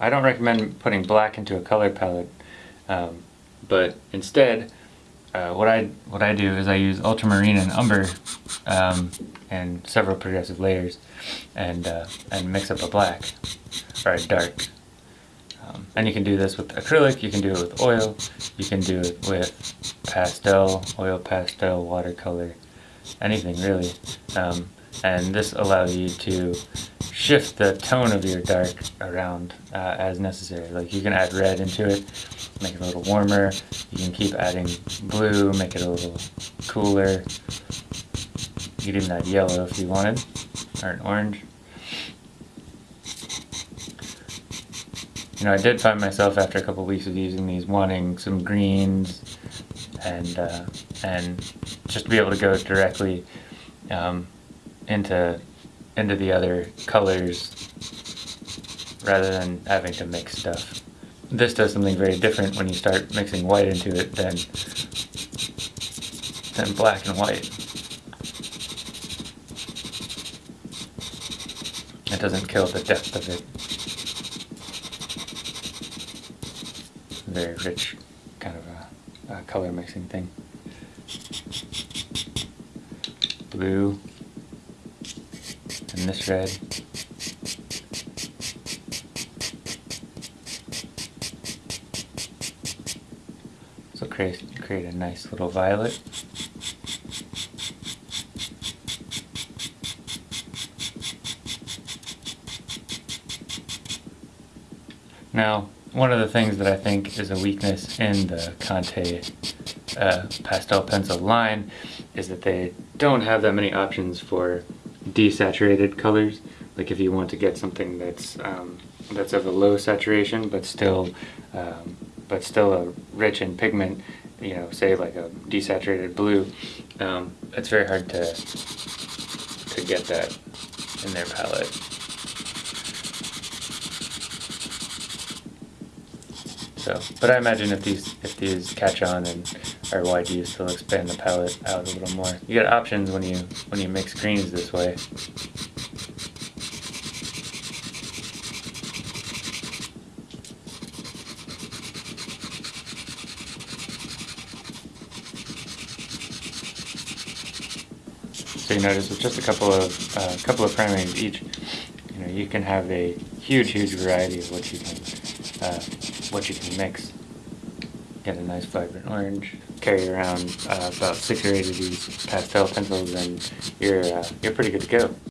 I don't recommend putting black into a color palette, um, but instead, uh, what I what I do is I use ultramarine and umber um, and several progressive layers, and uh, and mix up a black or a dark. Um, and you can do this with acrylic, you can do it with oil, you can do it with pastel, oil pastel, watercolor, anything really. And this allows you to shift the tone of your dark around uh, as necessary. Like you can add red into it, make it a little warmer. You can keep adding blue, make it a little cooler. You could even add yellow if you wanted, or an orange. You know, I did find myself after a couple of weeks of using these wanting some greens and uh, and just to be able to go directly um, into into the other colors rather than having to mix stuff. This does something very different when you start mixing white into it than than black and white. It doesn't kill the depth of it. very rich kind of a, a color mixing thing. Blue and this red. So create, create a nice little violet. Now, one of the things that I think is a weakness in the Conte uh, pastel pencil line is that they don't have that many options for desaturated colors. Like if you want to get something that's um, that's of a low saturation but still um, but still a rich in pigment, you know, say like a desaturated blue, um, it's very hard to to get that in their palette. So, but I imagine if these if these catch on and are wide use, they'll expand the palette out a little more. You get options when you when you mix greens this way. So you notice with just a couple of uh, couple of primaries each, you know, you can have a huge, huge variety of what you can uh, what you can mix. Get a nice vibrant orange. Carry around uh, about six or eight of these pastel pencils, and you're uh, you're pretty good to go.